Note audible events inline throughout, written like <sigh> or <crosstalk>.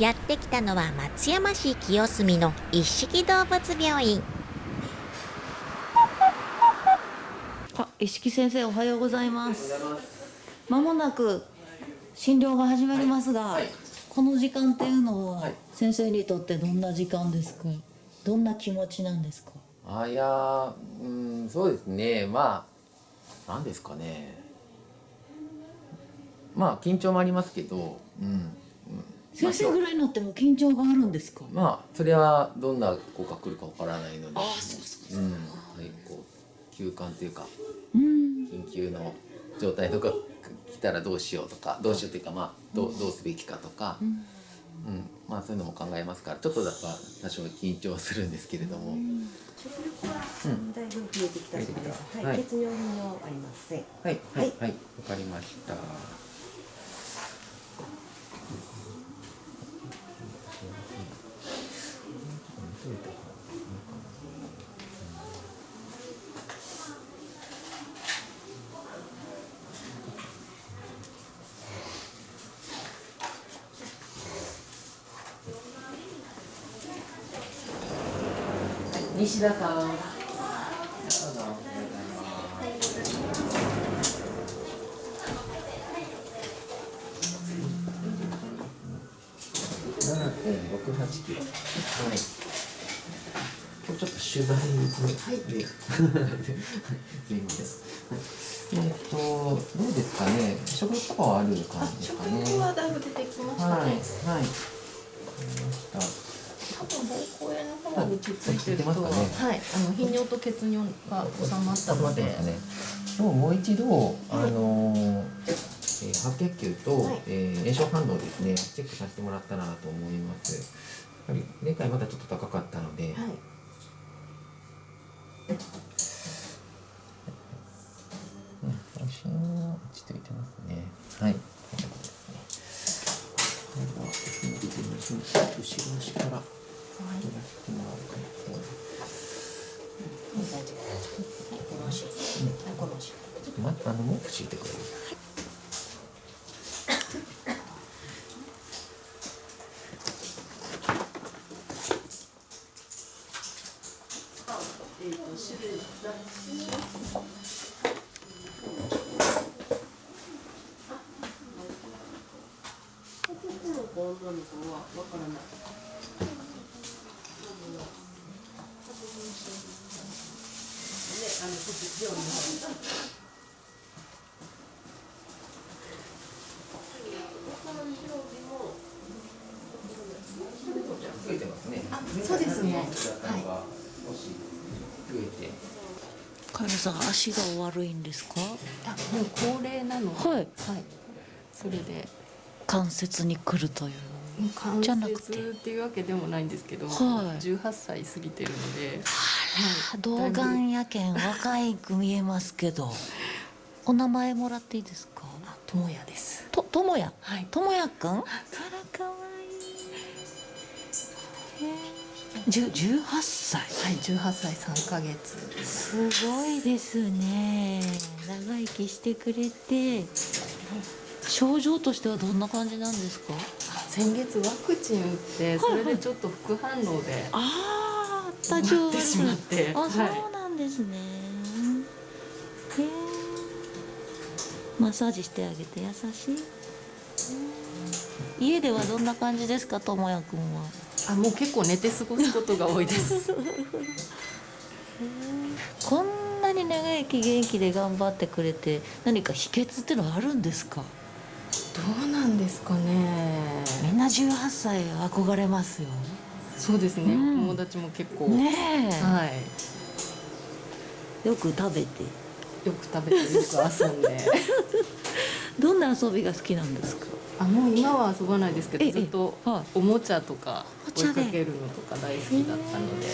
やってきたのは松山市清澄の一色動物病院あ、石木先生おはようございます。まもなく診療が始まりますが、この時間っていうのは先生にとってどんな時間ですか？どんな気持ちなんですか？あいやーうんそうですねまあなんですかねまあ緊張もありますけど、うんうん先生ぐらいになっても緊張があるんですか？まあそれはどんな子が来るかわからないので。あそうそううん。はいこう休館というかうん。緊急の状態とか来たらどうしようとかどうしようというかまあどうどうすべきかとか、うん。うん。まあそういうのも考えますからちょっとだから多少緊張するんですけれども、食欲はだいぶ増えてきたそうです。はいはい、血尿頻尿ありません。はい。はい。はい。わかりました。西田さん。どうぞ7.68キロ。はい。今日ちょっと取材に。はい。すみません。えっと、どうですかね。食欲とかはある感じですかね。食欲はだいぶ出てきましたね。はい。はい。ました。多分膀胱炎の方にくっついてると、ね。はい、あの頻尿と血尿が収まったので、ね、今日もう一度、あのーえー白血球と、はい。えー炎症反応ですねチェックさせてもらったらなと思います。やはり前回まだちょっと高かったので、はい、大丈夫大丈夫。はい、この足、はい、この足。ちょっと待ってあの毛布敷いてくれる増えてますね。あそうですね。前回だったのが少し増えて、カエルさん足が悪いんですか？あ、もう高齢なので、はい。はい、それで。関節に来るという。関じゃなくて節っていうわけでもないんですけど、はい18歳過ぎてるので、童顔やけん若いく見えますけど。お名前もらっていいですか？あ、友也です。と、ともや。はい。ともやくん？あら、可愛い。十、十八歳。はい、18歳3ヶ月。すごいですね。長生きしてくれて。症状としてはどんな感じなんですか？先月ワクチン打ってそれでちょっと副反応でああ、多な少ってしまってあ、そはいうなんですね。へえ。マッサージしてあげて優しい。家ではどんな感じですか、ともやくんは？あもう結構寝て過ごすことが多いです <laughs> こんなに長生き元気で頑張ってくれて、何か秘訣ってのはあるんですか？どうなんですかね。みんな18歳憧れますよ。そうですね、うん。友達も結構、ねえ、はい。よく食べて。よく食べてよく遊んで。<laughs> どんな遊びが好きなんですか？あもう今は遊ばないですけどええずっとはい。おもちゃとか追いかけるのとか大好きだったので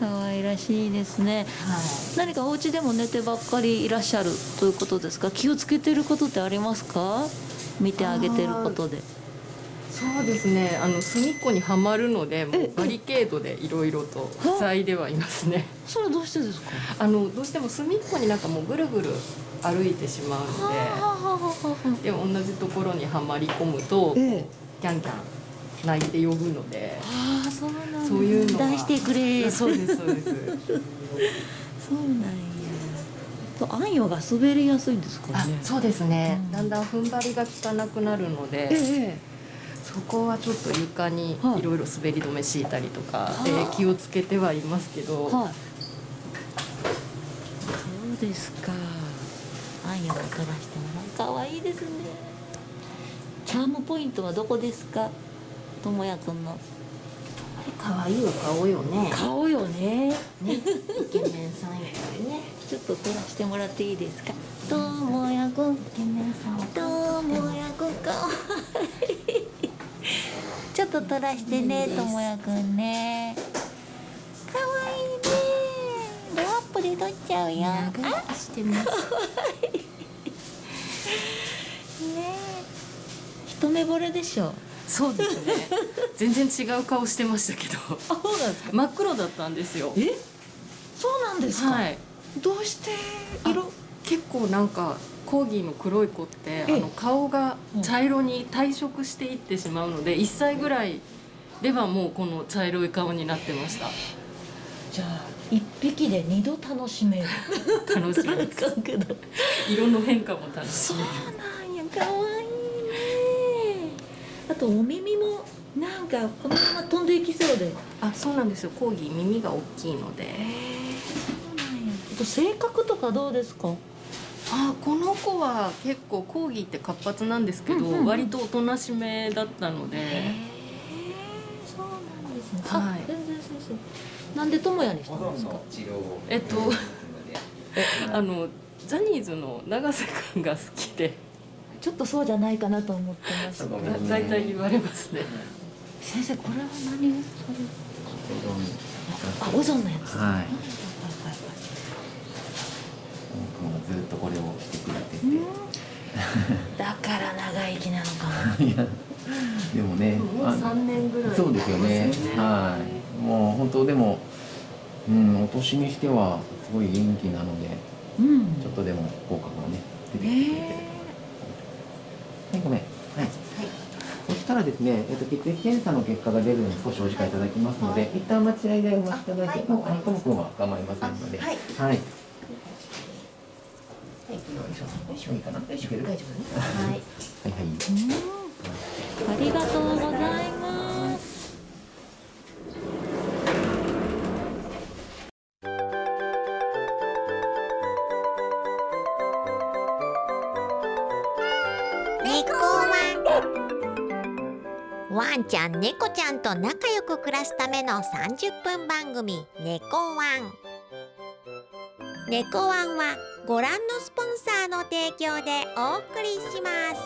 可愛らしいですね。はい何かお家でも寝てばっかりいらっしゃるということですか？気をつけてることってありますか？見てあげてることで。そうですねあの隅っこにはまるのでバリケードでいろいろと塞いではいますねそれはどうしてですか？あのどうしても隅っこになんかもうぐるぐる歩いてしまうのででも同じところにはまり込むとキええャンキャン鳴いて呼ぶのでああそうなんだ。そういうのは。出してくれそうですそうです。そうなんや。とあんよが滑りやすいんですかあねそうですね、うん。だんだん踏ん張りが効かなくなるので、ええそこはちょっと床にはい。いろいろ滑り止め敷いたりとかはであ気をつけてはいますけど、はい。そうですか。あんよを取らしてもかわいいですね。チャームポイントはどこですか？ともやくんの。可愛いお顔よね。顔よね。ねイケメンさんやね。ちょっと取らしてもらっていいですか？ともやくん。イケメンさんともやくん。かわいいちょっと取らしてねともやくんね。かわいいね。ドアップで取っちゃうよあ長生きしてます。<laughs> ね一目惚れでしょそうですね。全然違う顔してましたけど。あそうなんですか？真っ黒だったんですよ。え？そうなんですか、はい。どうして色？結構なんかコーギーの黒い子ってあえ。えの顔が茶色に退色していってしまうので1歳ぐらいではもうこの茶色い顔になってました。じゃあ一匹で二度楽しめる。<laughs> 楽しみです。<laughs> かんけど。色の変化も楽しそうめるなんやかわいい。ねあとお耳もなんかこのまま飛んでいきそうで。あそうなんですよ。コーギー耳が大きいので。へえそうなんや。あと性格とかどうですか？あこの子は結構コーギーって活発なんですけど、うんうんうん。割とおとなしめだったので、そうなんですね。はい。あ全然先生なんで友也にしたんですか？治療えっと <laughs> あのジャニーズの永瀬君が好きでちょっとそうじゃないかなと思ってます。大体言われますね。先生これは何あオゾンのやつ。はい。ずっとこれをしてくれてて、だから長生きなのかも。<laughs> いやでもねもうあ3年ぐらい。そうですよね。はい。もう本当でもうんお年にしてはすごい元気なのでうん。ちょっとでも効果がね出てきてくれてるはいごめん。はい、そしたらですね、えっと、血液検査の結果が出るのに少しお時間いただきますので、一旦待ち合いでお待ちいただいて、もうあのともくんは構いませんので、はい。はい。はい、よいしょ、よいしょ、いいかな、よいしょ、大丈夫ね。はい。はい、はい。ありがとうございますワンちゃん猫ちゃんと仲良く暮らすための30分番組「猫ワン」猫ワンはご覧のスポンサーの提供でお送りします。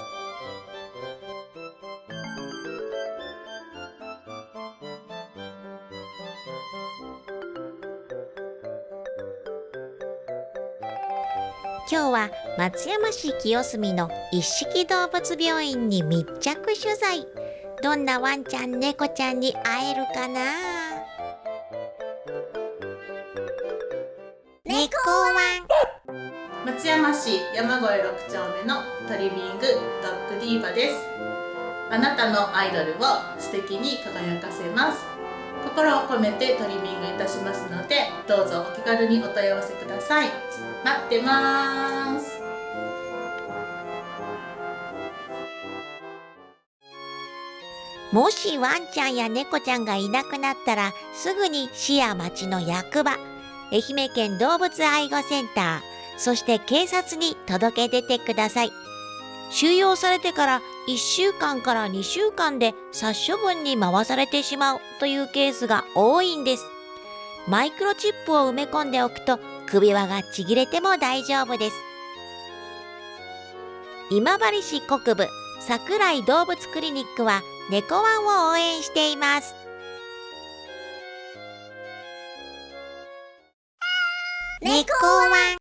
今日は松山市清澄の一色動物病院に密着取材。どんなワンちゃん猫ちゃんに会えるかな？猫ワン。松山市山越6丁目のトリミングドッグディーバです。あなたのアイドルを素敵に輝かせます。心を込めてトリミングいたしますのでどうぞお気軽にお問い合わせください。待ってます。もしワンちゃんや猫ちゃんがいなくなったらすぐに市や町の役場愛媛県動物愛護センターそして警察に届け出てください。収容されてから1週間から2週間で殺処分に回されてしまうというケースが多いんです。マイクロチップを埋め込んでおくと首輪がちぎれても大丈夫です。今治市国部桜井動物クリニックは猫ワンを応援しています。猫ワン。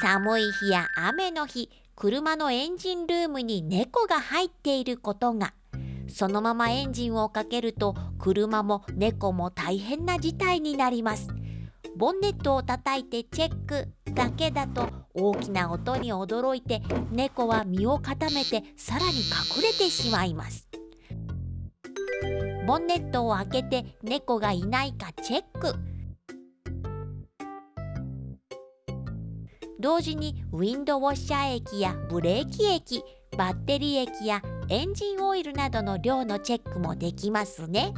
寒い日や雨の日車のエンジンルームに猫が入っていることが。そのままエンジンをかけると車も猫も大変な事態になります。ボンネットを叩いてチェックだけだと大きな音に驚いて猫は身を固めてさらに隠れてしまいます。ボンネットを開けて猫がいないかチェック。同時にウィンドウォッシャー液やブレーキ液バッテリー液やエンジンオイルなどの量のチェックもできますね。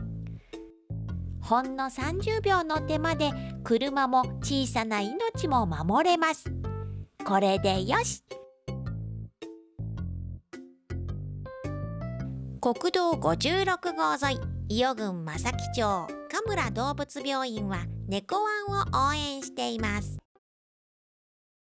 ほんの30秒の手間で車も小さな命も守れます。これでよし。国道56号沿い。伊予郡正木町神村動物病院は猫ワンを応援しています。